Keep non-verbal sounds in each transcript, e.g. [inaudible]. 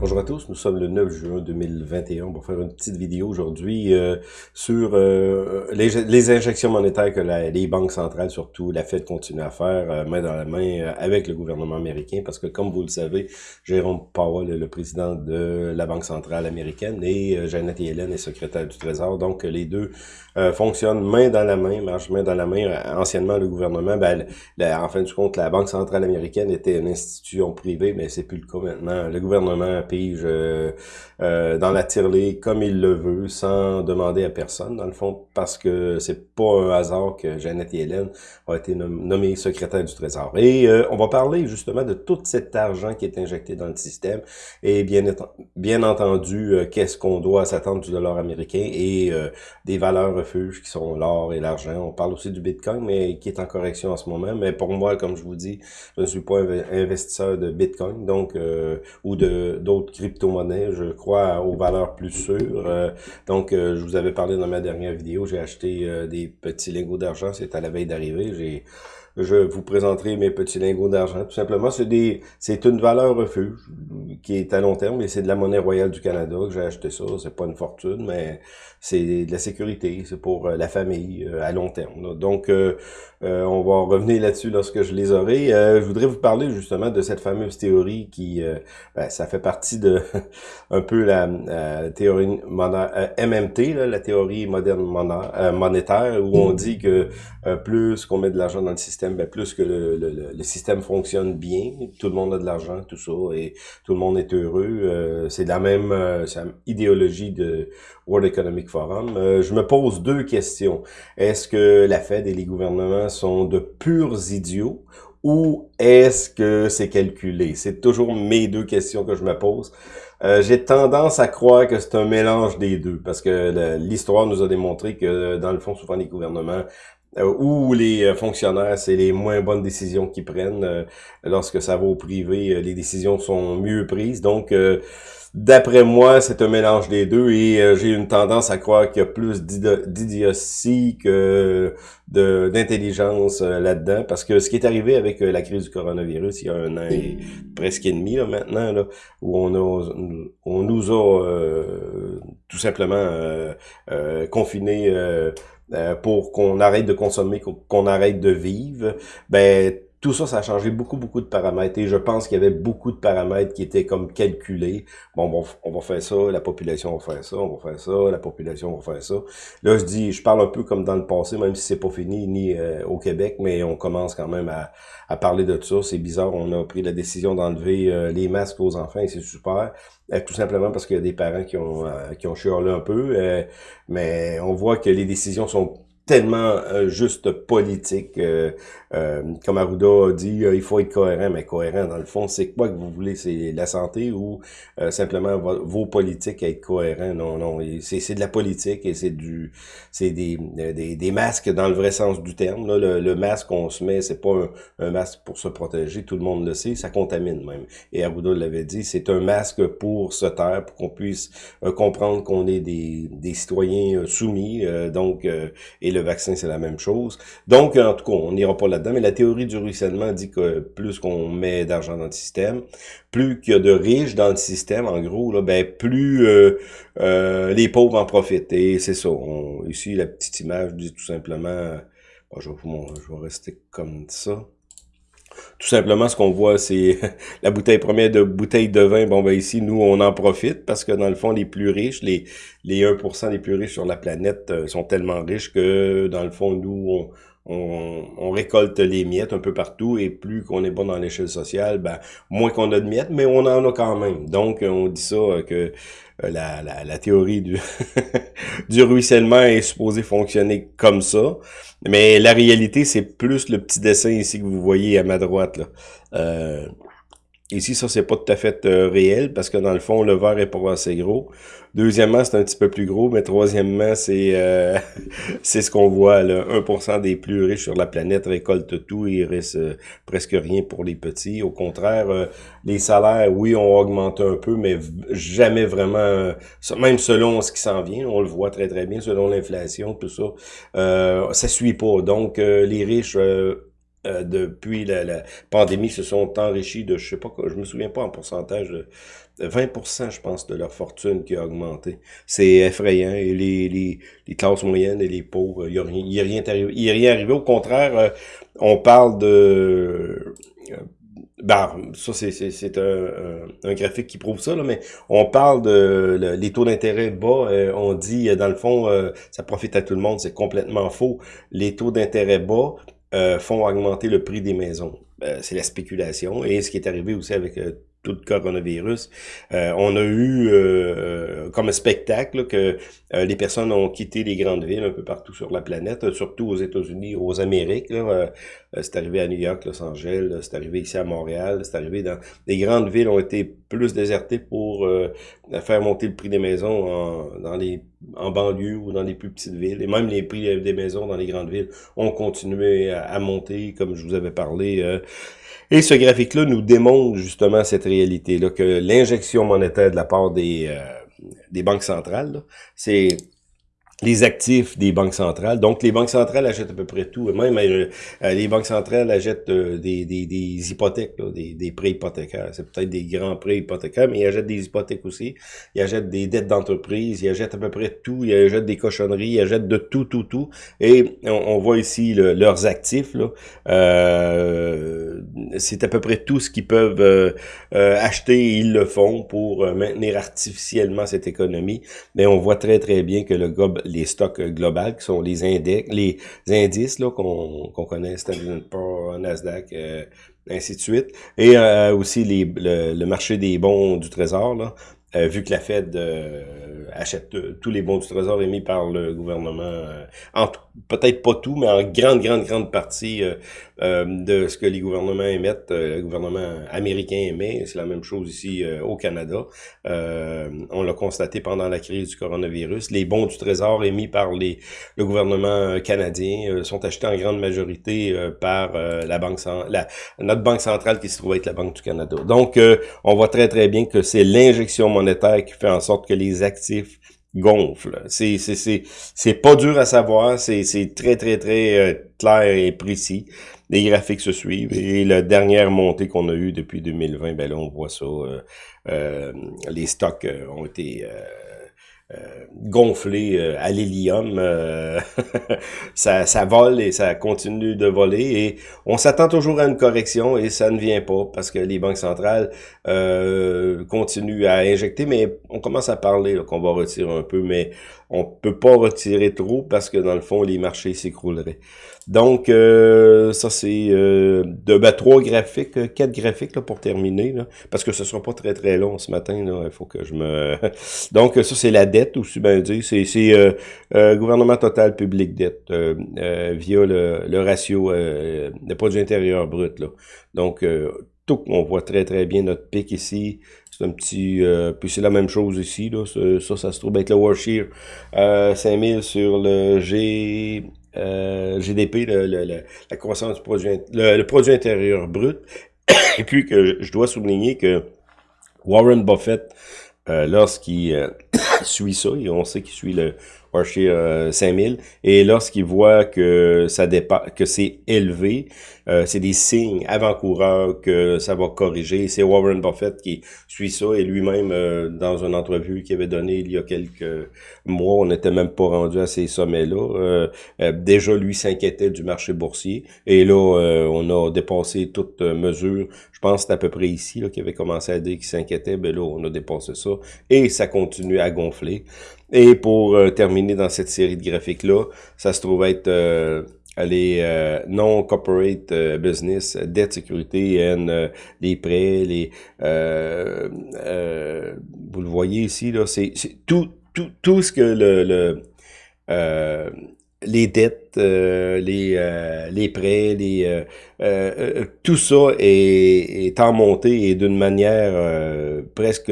Bonjour à tous, nous sommes le 9 juin 2021. On va faire une petite vidéo aujourd'hui euh, sur euh, les, injections monétaires que les banques centrales, surtout la Fed, continue à faire euh, main dans la main avec le gouvernement américain. Parce que comme vous le savez, Jérôme Powell est le président de la Banque centrale américaine et Janet Yellen est secrétaire du Trésor. Donc les deux fonctionnent main dans la main, marchent main dans la main. Anciennement, le gouvernement, ben, en fin de compte, la Banque centrale américaine était une institution privée, mais c'est plus le cas maintenant. Le gouvernement pige euh, dans la tirelire comme il le veut, sans demander à personne, dans le fond, parce que c'est pas un hasard que Jeannette Yellen a été nommée secrétaire du Trésor. Et euh, on va parler justement de tout cet argent qui est injecté dans le système et bien, bien entendu, euh, qu'est-ce qu'on doit s'attendre du dollar américain et des valeurs refuges qui sont l'or et l'argent. On parle aussi du Bitcoin, mais qui est en correction en ce moment. Mais pour moi, comme je vous dis, je ne suis pas investisseur de Bitcoin, donc ou de d'autres crypto-monnaies. Je crois aux valeurs plus sûres. Euh, donc, euh, je vous avais parlé dans ma dernière vidéo, j'ai acheté euh, des petits lingots d'argent. C'est à la veille d'arriver. J'ai je vous présenterai mes petits lingots d'argent. Tout simplement, c'est des, c'est une valeur refuge qui est à long terme et c'est de la monnaie royale du Canada que j'ai acheté ça. C'est pas une fortune, mais c'est de la sécurité. C'est pour la famille à long terme. Donc, euh, on va revenir là-dessus lorsque je les aurai. Euh, je voudrais vous parler justement de cette fameuse théorie qui, euh, ben, ça fait partie de [laughs] un peu la, théorie MMT, la théorie moderne monétaire, où on dit que plus qu'on met de l'argent dans le système, ben, plus que le, le, système fonctionne bien, tout le monde a de l'argent, tout ça, et tout le monde est heureux. c'est la même idéologie de World Economic Forum. je me pose deux questions. Est-ce que la Fed et les gouvernements sont de purs idiots ou est-ce que c'est calculé? C'est toujours mes deux questions que je me pose. Euh, j'ai tendance à croire que c'est un mélange des deux, parce que l'histoire nous a démontré que, dans le fond, souvent les gouvernements euh, ou les euh, fonctionnaires, c'est les moins bonnes décisions qu'ils prennent. lorsque ça va au privé, les décisions sont mieux prises. Donc, D'après moi, c'est un mélange des deux et euh, j'ai une tendance à croire qu'il y a plus d'idiotie que d'intelligence euh, là-dedans. Parce que ce qui est arrivé avec euh, la crise du coronavirus il y a un an et presque et demi là, maintenant, là, où on, a, on nous a tout simplement confinés pour qu'on arrête de consommer, qu'on arrête de vivre, ben tout ça, ça a changé beaucoup, beaucoup de paramètres. Et je pense qu'il y avait beaucoup de paramètres qui étaient comme calculés. Bon, bon, on va faire ça, la population va faire ça, on va faire ça, la population va faire ça. Là, je dis, je parle un peu comme dans le passé, même si c'est pas fini ni euh, au Québec, mais on commence quand même à, à parler de ça. C'est bizarre, on a pris la décision d'enlever euh, les masques aux enfants et c'est super. Euh, tout simplement parce qu'il y a des parents qui ont, qui ont un peu. mais on voit que les décisions sont tellement euh, juste politique. Euh, euh, comme Arruda a dit, il faut être cohérent, mais cohérent, dans le fond, c'est quoi que vous voulez? C'est la santé ou simplement vos politiques être cohérents? Non, non, c'est de la politique et c'est du c'est des, des, des, masques dans le vrai sens du terme. Là. Le, masque qu'on se met, c'est pas un, masque pour se protéger, tout le monde le sait, ça contamine même. Et Arruda l'avait dit, c'est un masque pour se taire, pour qu'on puisse comprendre qu'on est des, des citoyens soumis, donc et le le vaccin, c'est la même chose. Donc, en tout cas, on n'ira pas là-dedans, mais la théorie du ruissellement dit que plus qu'on met d'argent dans le système, plus qu'il y a de riches dans le système, en gros, là, ben plus euh, euh, les pauvres en profitent. Et c'est ça. ici, la petite image dit tout simplement... je, vais, je vais rester comme ça. Tout simplement, ce qu'on voit, c'est [laughs] la bouteille première de bouteille de vin. Bon, ben ici, nous, on en profite parce que dans le fond, les plus riches, les, les 1% les plus riches sur la planète euh, sont tellement riches que dans le fond, nous, on, on, récolte les miettes un peu partout et plus qu'on est bon dans l'échelle sociale, ben, moins qu'on a de miettes, mais on en a quand même. Donc, on dit ça euh, que euh, la, la, théorie du, [laughs] du ruissellement est supposée fonctionner comme ça. Mais la réalité, c'est plus le petit dessin ici que vous voyez à ma droite. Là. Euh, Ici, ça, c'est pas tout à fait euh, réel parce que dans le fond, le verre est pas assez gros. Deuxièmement, c'est un petit peu plus gros, mais troisièmement, c'est euh, [laughs] c'est ce qu'on voit. Là. 1% des plus riches sur la planète récoltent tout et il reste euh, presque rien pour les petits. Au contraire, les salaires, oui, ont augmenté un peu, mais jamais vraiment, même selon ce qui s'en vient, on le voit très très bien, selon l'inflation, tout ça, ça suit pas. Donc, les riches depuis la, pandémie se sont enrichis de, je sais pas, je me souviens pas en pourcentage, de 20%, je pense, de leur fortune qui a augmenté. C'est effrayant. Et les, les, les, classes moyennes et les pauvres, il n'y a, rien, y a, rien arrivé. Il a rien arrivé. Au contraire, on parle de ben, ça, c'est un, un, graphique qui prouve ça, là, mais on parle de les taux d'intérêt bas. Euh, on dit, euh, dans le fond, euh, ça profite à tout le monde. C'est complètement faux. Les taux d'intérêt bas font augmenter le prix des maisons. c'est la spéculation. Et ce qui est arrivé aussi avec tout le coronavirus. Euh, on a eu euh, euh, comme spectacle que les personnes ont quitté les grandes villes un peu partout sur la planète, surtout aux États-Unis, aux Amériques. c'est arrivé à New York, Los Angeles, c'est arrivé ici à Montréal, c'est arrivé dans... Les grandes villes ont été plus désertées pour faire monter le prix des maisons en, dans les en banlieue ou dans les plus petites villes. Et même les prix des maisons dans les grandes villes ont continué à, monter, comme je vous avais parlé et ce graphique-là nous démontre justement cette réalité-là, que l'injection monétaire de la part des, euh, des banques centrales, c'est les actifs des banques centrales. Donc, les banques centrales achètent à peu près tout. Même euh, euh, les banques centrales achètent euh, des, des, des, hypothèques, des, des, prêts hypothécaires. C'est peut-être des grands prêts hypothécaires, mais ils achètent des hypothèques aussi. Ils achètent des dettes d'entreprise. Ils achètent à peu près tout. Ils achètent des cochonneries. Ils achètent de tout, tout, tout. Et on, voit ici leurs actifs. Là. C'est à peu près tout ce qu'ils peuvent acheter. ils le font pour maintenir artificiellement cette économie. Mais on voit très, très bien que le gob les stocks globaux, qui sont les index, les indices là qu'on connaît, Standard Poor's, Nasdaq, euh, ainsi de suite, et euh, aussi les, le, marché des bons du trésor, là, euh, vu que la Fed achète tous les bons du trésor émis par le gouvernement, peut-être pas tout, mais en grande, grande, grande partie euh, de ce que les gouvernements émettent, euh, le gouvernement américain émet, c'est la même chose ici euh, au Canada. on l'a constaté pendant la crise du coronavirus. Les bons du Trésor émis par les, le gouvernement canadien sont achetés en grande majorité par la banque la, notre banque centrale qui se trouve être la Banque du Canada. Donc, on voit très très bien que c'est l'injection monétaire qui fait en sorte que les actifs gonflent. C'est c'est c'est pas dur à savoir, c'est très très très clair et précis les graphiques se suivent. Et la dernière montée qu'on a eue depuis 2020, ben là, on voit ça. Euh, euh, les stocks euh, ont été gonflés à l'hélium. [laughs] ça, ça vole et ça continue de voler. Et on s'attend toujours à une correction et ça ne vient pas parce que les banques centrales continuent à injecter. Mais on commence à parler qu'on va retirer un peu, mais on peut pas retirer trop parce que dans le fond, les marchés s'écrouleraient. Donc, euh, ça c'est euh, ben, trois graphiques, euh, quatre graphiques là, pour terminer, là, parce que ce sera pas très très long ce matin. Il faut que je me. [laughs] Donc, ça c'est la dette aussi, ben dire. C'est c'est gouvernement total public dette via le, le ratio de produit intérieur brut. Là. Donc, tout, on voit très très bien notre pic ici. C'est un petit... puis c'est la même chose ici. Là. Ça, ça, se trouve être le Warshire 5000 sur le G euh, GDP, le, le, la croissance du produit, le, produit intérieur brut. [coughs] Et puis que je dois souligner que Warren Buffett, euh, lorsqu'il euh, [coughs] suit ça, et on sait qu'il suit le Warshire 5000, et lorsqu'il voit que ça dépasse, que c'est élevé, euh, c'est des signes avant-coureurs que ça va corriger. C'est Warren Buffett qui suit ça et lui-même, euh, dans une entrevue qu'il avait donnée il y a quelques mois, on n'était même pas rendu à ces sommets-là. Euh, déjà, lui s'inquiétait du marché boursier et là, on a dépassé toute mesure. Je pense que c'est à peu près ici qui avait commencé à dire qu'il s'inquiétait. Ben là, on a dépassé ça et ça continue à gonfler. Et pour terminer dans cette série de graphiques-là, ça se trouve être les euh, non-corporate euh, business, dette, sécurité, euh, les prêts, les vous le voyez ici, là, c'est tout, tout, tout ce que le, le les dettes, les, les prêts, les tout ça est, est en montée et d'une manière presque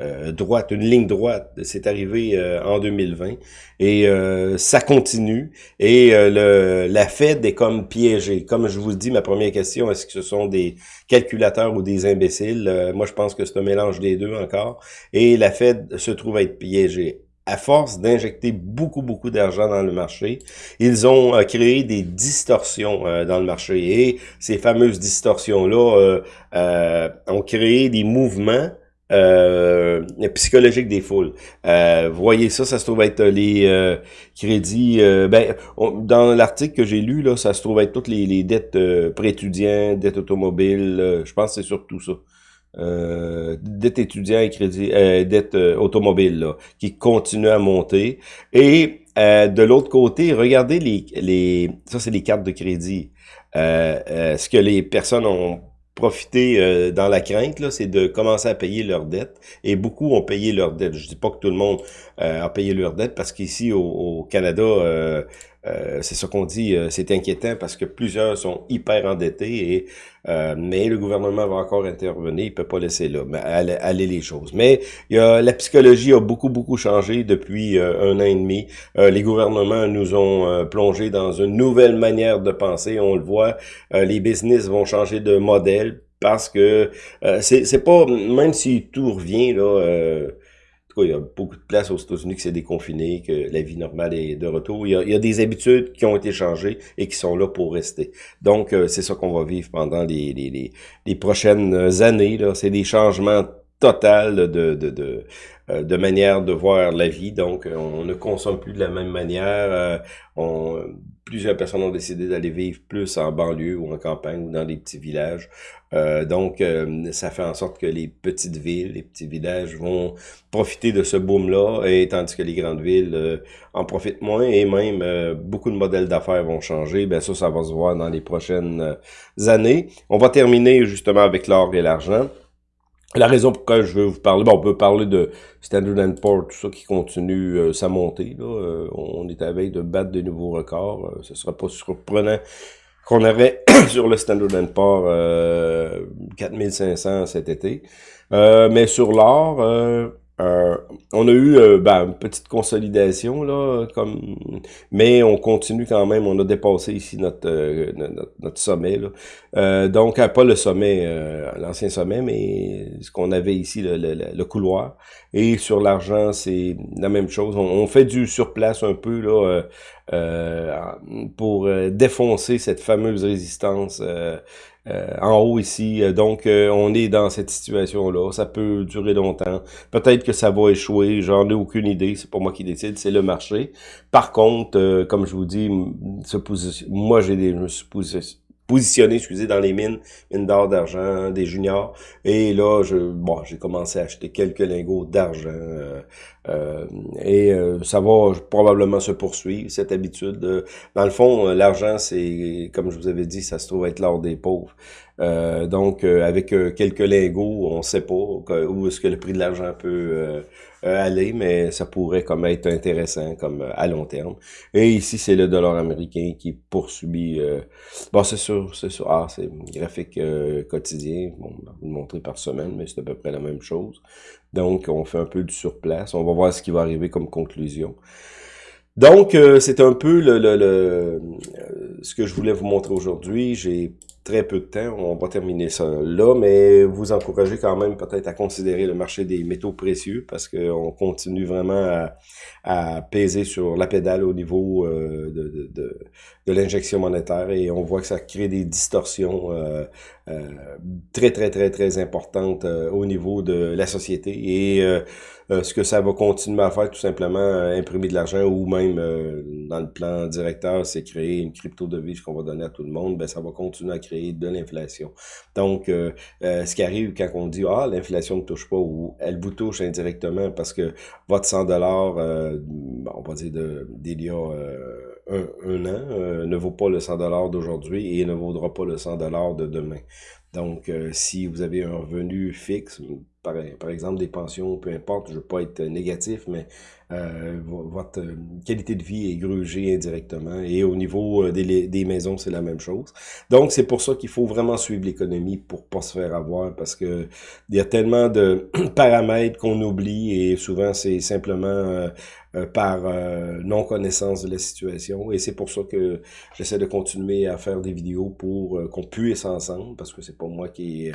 euh, droite, une ligne droite. C'est arrivé euh, en 2020 et euh, ça continue. Et le, la Fed est comme piégée. Comme je vous dis, ma première question, est-ce que ce sont des calculateurs ou des imbéciles? moi, je pense que c'est un mélange des deux encore. Et la Fed se trouve à être piégée. à force d'injecter beaucoup, beaucoup d'argent dans le marché, ils ont euh, créé des distorsions euh, dans le marché. Et ces fameuses distorsions-là euh, ont créé des mouvements psychologiques des foules. vous voyez ça, ça se trouve être les crédits. ben, dans l'article que j'ai lu, là, ça se trouve être toutes les, les dettes pré-étudiants, dettes automobiles. je pense que c'est surtout ça euh, dette étudiant et crédit, euh, dette euh, automobile, là, qui continue à monter. Et euh, de l'autre côté, regardez les, les ça c'est les cartes de crédit. Euh, ce que les personnes ont profité dans la crainte, c'est de commencer à payer leurs dettes. Et beaucoup ont payé leurs dettes. Je dis pas que tout le monde a payé leurs dettes, parce qu'ici au, au, Canada, euh, c'est ce qu'on dit, euh, c'est inquiétant parce que plusieurs sont hyper endettés, et, euh, mais le gouvernement va encore intervenir, il peut pas laisser là, aller, les choses. Mais y a, la psychologie a beaucoup, beaucoup changé depuis un an et demi. les gouvernements nous ont plongé dans une nouvelle manière de penser, on le voit, les business vont changer de modèle parce que c'est pas, même si tout revient, là il y a beaucoup de places aux États-Unis qui s'est déconfiné, que la vie normale est de retour. Il y, a, des habitudes qui ont été changées et qui sont là pour rester. Donc, euh, c'est ça qu'on va vivre pendant les, les, les, prochaines années. C'est des changements totaux de, de, de, euh, de, manière de voir la vie. Donc, on ne consomme plus de la même manière. Euh, plusieurs personnes ont décidé d'aller vivre plus en banlieue ou en campagne ou dans des petits villages. Euh, donc, euh, ça fait en sorte que les petites villes, les petits villages vont profiter de ce boom-là, et tandis que les grandes villes euh, en profitent moins, et même beaucoup de modèles d'affaires vont changer. Ben ça, ça va se voir dans les prochaines années. On va terminer justement avec l'or et l'argent. La raison pourquoi je veux vous parler, bon, on peut parler de Standard Poor's, tout ça qui continue sa montée. Là. on est à veille de battre de nouveaux records. ce sera pas surprenant qu'on avait [coughs] sur le Standard Poor's euh, 4500 cet été. Euh, mais sur l'or, euh, euh, on a eu euh, ben, une petite consolidation, là, comme mais on continue quand même, on a dépassé ici notre, euh, notre, sommet. Là. donc, pas le sommet, l'ancien sommet, mais ce qu'on avait ici, le, le, couloir. Et sur l'argent, c'est la même chose. On, fait du surplace un peu là pour défoncer cette fameuse résistance euh, en haut ici. Euh, donc, euh, on est dans cette situation-là. Ça peut durer longtemps. Peut-être que ça va échouer. J'en ai aucune idée. C'est pas moi qui décide. C'est le marché. Par contre, comme je vous dis, moi, j'ai des, je me suis positionné, excusez, dans les mines, mines d'or, d'argent, des juniors. Et là, je, bon, j'ai commencé à acheter quelques lingots d'argent. Euh, euh, et euh, ça va probablement se poursuivre, cette habitude. dans le fond, l'argent, c'est, comme je vous avais dit, ça se trouve être l'or des pauvres. Donc, avec quelques lingots, on sait pas où est-ce que le prix de l'argent peut euh, aller, mais ça pourrait comme être intéressant comme euh, à long terme. Et ici, c'est le dollar américain qui poursuit. Euh, bon, c'est sûr, c'est sûr. Ah, c'est graphique quotidien. Bon, vous le montrer par semaine, mais c'est à peu près la même chose. Donc, on fait un peu du surplace. On va voir ce qui va arriver comme conclusion. Donc, c'est un peu le, le, le, ce que je voulais vous montrer aujourd'hui. J'ai très peu de temps. On va terminer ça là, mais vous encouragez quand même peut-être à considérer le marché des métaux précieux parce qu'on continue vraiment à, peser sur la pédale au niveau euh, de, de l'injection monétaire et on voit que ça crée des distorsions euh, euh, très, très, très, très importantes au niveau de la société et ce que ça va continuer à faire, tout simplement, imprimer de l'argent ou même dans le plan directeur, c'est créer une crypto-devise qu'on va donner à tout le monde, ben ça va continuer à créer de l'inflation. Donc, euh, euh, ce qui arrive quand on dit « Ah, l'inflation ne touche pas » ou « Elle vous touche indirectement parce que votre 100 dollars, euh, on va dire d'il y a un, an, ne vaut pas le 100 dollars d'aujourd'hui et ne vaudra pas le 100 dollars de demain. Donc, si vous avez un revenu fixe, par, par, exemple des pensions, peu importe, je ne veux pas être négatif, mais euh, votre euh, qualité de vie est grugée indirectement. Et au niveau euh, des, des maisons, c'est la même chose. Donc, c'est pour ça qu'il faut vraiment suivre l'économie pour pas se faire avoir, parce que il y a tellement de [clears throat] paramètres qu'on oublie et souvent c'est simplement par non-connaissance de la situation. Et c'est pour ça que j'essaie de continuer à faire des vidéos pour qu'on puisse ensemble, parce que c'est pas moi qui est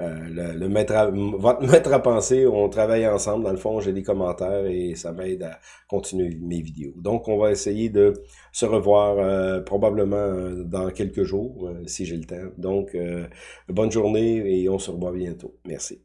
le, le maître, votre mettre à penser. On travaille ensemble. Dans le fond, j'ai des commentaires et ça m'aide à continuer mes vidéos. Donc, on va essayer de se revoir euh, probablement euh, dans quelques jours, si j'ai le temps. Donc, bonne journée et on se revoit bientôt. Merci.